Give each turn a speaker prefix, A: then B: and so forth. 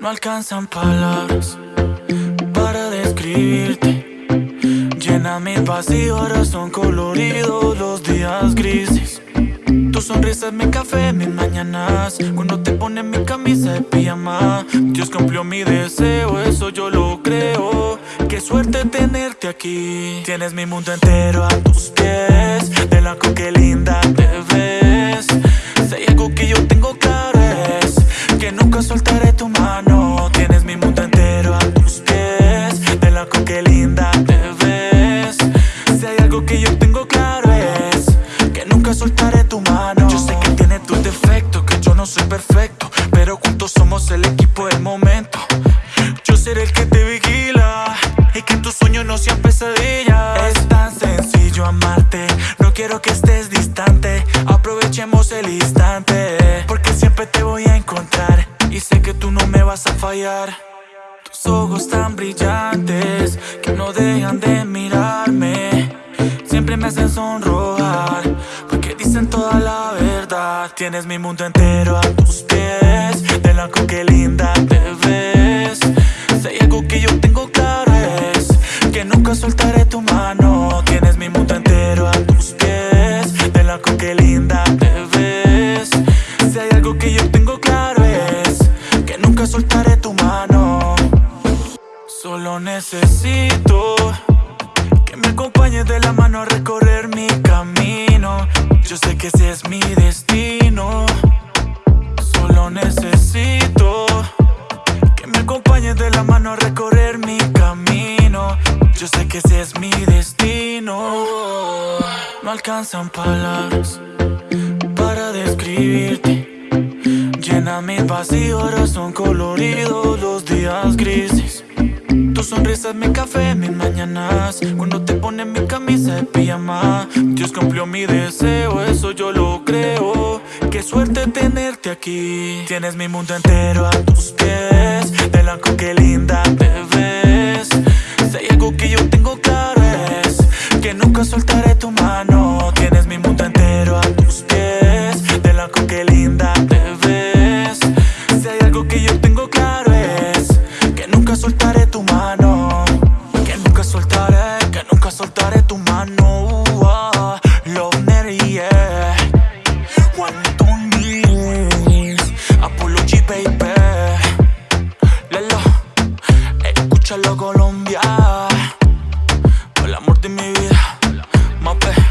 A: No alcanzan palabras para describirte. Llena mi vacío, ahora son coloridos los días grises. Tu sonrisa es mi café, mis mañanas. Cuando te pones mi camisa de pijama, Dios cumplió mi deseo, eso yo lo creo. Qué suerte tenerte aquí. Tienes mi mundo entero a tus pies, de la que linda te ves. Que yo tengo claro es que nunca soltaré tu mano. Yo sé que tiene tus defectos, que yo no soy perfecto, pero juntos somos el equipo del momento. Yo seré el que te vigila y que tus sueños no sean pesadillas. Es tan sencillo amarte, no quiero que estés distante. Aprovechemos el instante, porque siempre te voy a encontrar y sé que tú no me vas a fallar. Tus ojos tan brillantes que no dejan de mirarme, Tienes mi mundo entero a tus pies, de la que linda te ves. Si hay algo que yo tengo claro es que nunca soltaré tu mano. Tienes mi mundo entero a tus pies, de la que linda te ves. Si hay algo que yo tengo claro es que nunca soltaré tu mano. Solo necesito de la mano a recorrer mi camino. Yo sé que ese es mi destino. No alcanzan palabras para describirte. Llena mi vacío, ahora son coloridos los días grises. Tu sonrisa es mi café, mis mañanas. Cuando te pones mi camisa de pijama, Dios cumplió mi deseo, eso yo lo creo. Qué suerte tenerte aquí. Tienes mi mundo entero a tus pies. Nunca soltaré tu mano. Tienes mi mundo entero a tus pies. De la que linda te ves. Si hay algo que yo tengo claro es que nunca soltaré tu mano. Que nunca soltaré, que nunca soltaré tu mano. Love Mary. One, two, baby. Lelo, escúchalo Colombia. El amor de mi vida, my back.